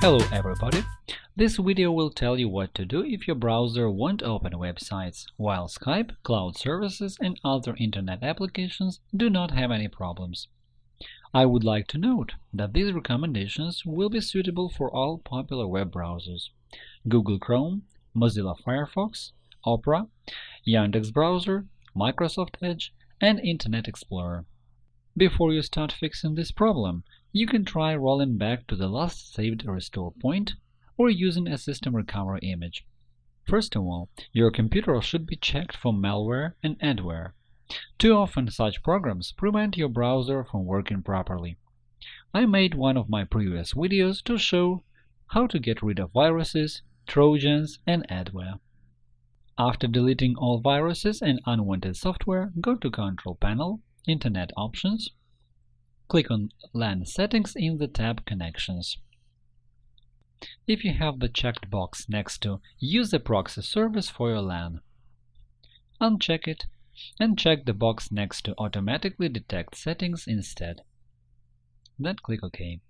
Hello everybody! This video will tell you what to do if your browser won't open websites, while Skype, cloud services and other Internet applications do not have any problems. I would like to note that these recommendations will be suitable for all popular web browsers – Google Chrome, Mozilla Firefox, Opera, Yandex Browser, Microsoft Edge, and Internet Explorer. Before you start fixing this problem, you can try rolling back to the last saved restore point or using a system recovery image. First of all, your computer should be checked for malware and adware. Too often such programs prevent your browser from working properly. I made one of my previous videos to show how to get rid of viruses, trojans, and adware. After deleting all viruses and unwanted software, go to Control Panel, Internet Options, Click on LAN settings in the tab Connections. If you have the checked box next to Use a proxy service for your LAN, uncheck it and check the box next to Automatically detect settings instead. Then click OK.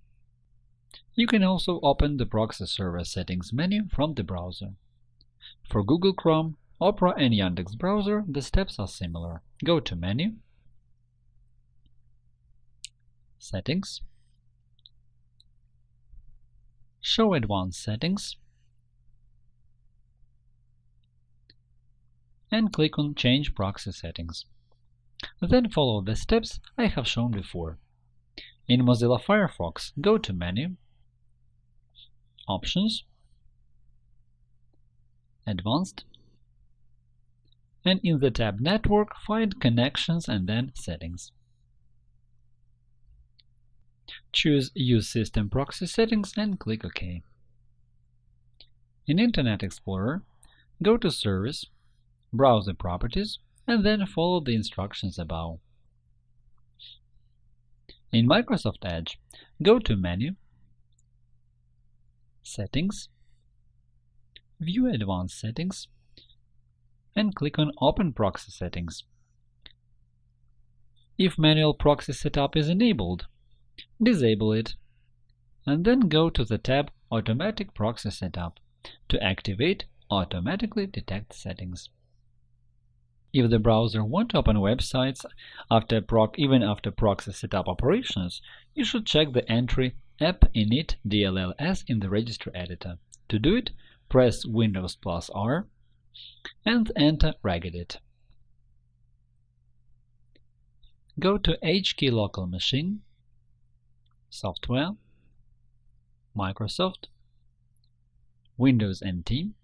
You can also open the proxy server settings menu from the browser. For Google Chrome, Opera and Yandex browser, the steps are similar. Go to Menu, Settings, Show Advanced Settings, and click on Change Proxy Settings. Then follow the steps I have shown before. In Mozilla Firefox, go to Menu, Options, Advanced, and in the tab Network, find Connections and then Settings. Choose Use System Proxy Settings and click OK. In Internet Explorer, go to Service, Browser Properties, and then follow the instructions above. In Microsoft Edge, go to Menu, Settings, View Advanced Settings, and click on Open Proxy Settings. If manual proxy setup is enabled, disable it, and then go to the tab Automatic Proxy Setup to activate Automatically Detect Settings. If the browser won't open websites after proc even after proxy setup operations, you should check the entry app init DLLS in the registry editor. To do it, press Windows plus R and enter regedit. Go to HKey local machine Software, Microsoft, Windows NT,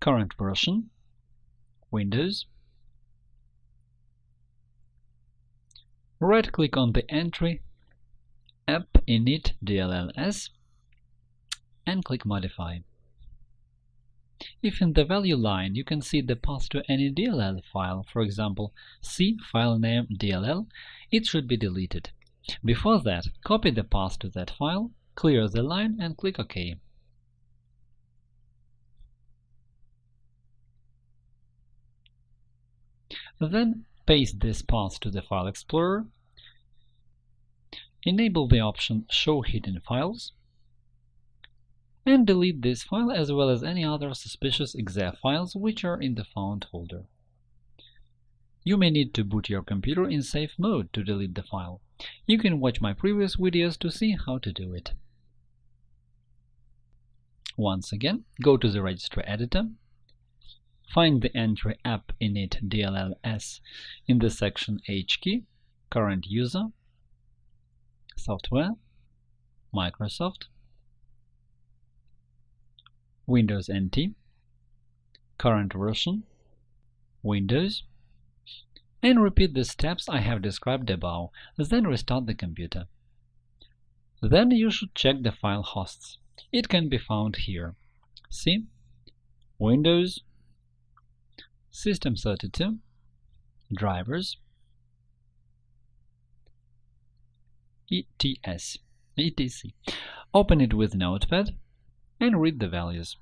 current version, Windows, right-click on the entry app init DLLS and click Modify. If in the value line you can see the path to any DLL file, for example, C file name DLL, it should be deleted. Before that, copy the path to that file, clear the line and click OK. Then paste this path to the File Explorer, enable the option Show Hidden Files, and delete this file as well as any other suspicious exe files which are in the found folder. You may need to boot your computer in safe mode to delete the file. You can watch my previous videos to see how to do it. Once again, go to the registry editor, find the entry app init DLLS in the section HKey, current user, software, Microsoft, Windows NT, current version, Windows, and repeat the steps I have described above, then restart the computer. Then you should check the file hosts. It can be found here. See? Windows, System32, drivers, ETS, etc. Open it with Notepad and read the values.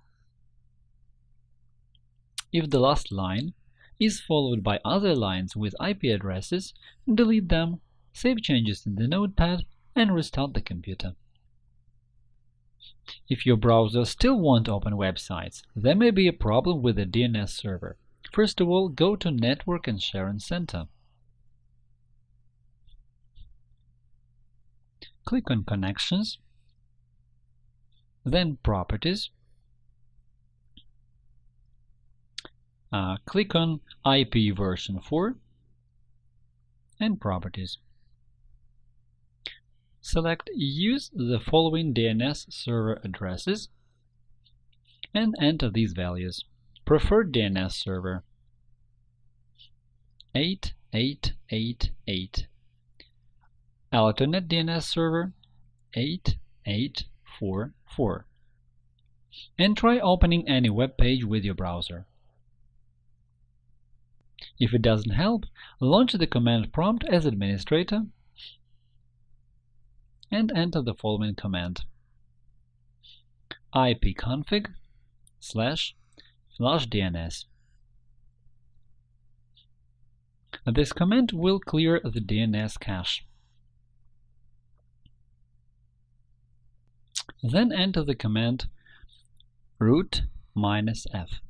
If the last line is followed by other lines with IP addresses, delete them save changes in the notepad, and restart the computer. If your browser still won't open websites, there may be a problem with the DNS server. First of all, go to Network and Sharing Center. Click on Connections, then Properties. Uh, click on IP version 4 and Properties. Select Use the following DNS server addresses and enter these values. Preferred DNS server 8888 Alternate DNS server 8844 and try opening any web page with your browser. If it doesn't help, launch the command prompt as administrator and enter the following command ipconfig slash flushdns. This command will clear the DNS cache. Then enter the command route minus -f.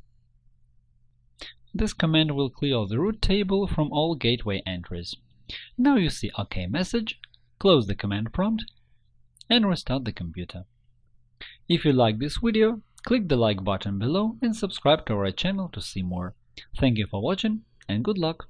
This command will clear the route table from all gateway entries. Now you see OK message, close the command prompt and restart the computer. If you like this video, click the like button below and subscribe to our channel to see more. Thank you for watching and good luck!